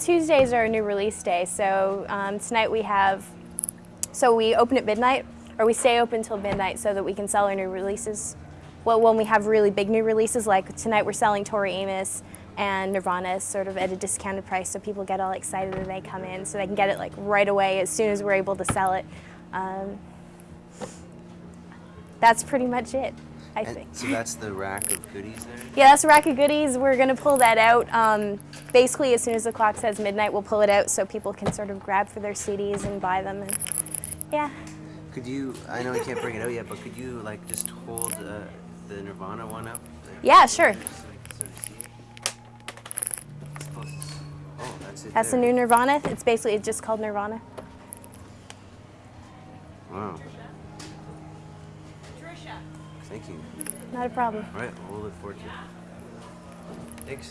Tuesdays are a new release day, so um, tonight we have, so we open at midnight, or we stay open till midnight so that we can sell our new releases. Well, when we have really big new releases, like tonight we're selling Tori Amos and Nirvana sort of at a discounted price, so people get all excited and they come in, so they can get it like right away as soon as we're able to sell it. Um, that's pretty much it, I And think. so that's the rack of goodies there? Yeah, that's a rack of goodies. We're gonna pull that out. Um, basically, as soon as the clock says midnight, we'll pull it out so people can sort of grab for their CDs and buy them. And yeah, Could you, I know you can't bring it out yet, but could you like just hold uh, the Nirvana one up? there? yeah, sure. Just so I can sort of see it? It's closest. Oh, that's That's the new Nirvana. It's basically it's just called Nirvana. Wow. Thank you. Not a problem. All right, we'll look forward to it.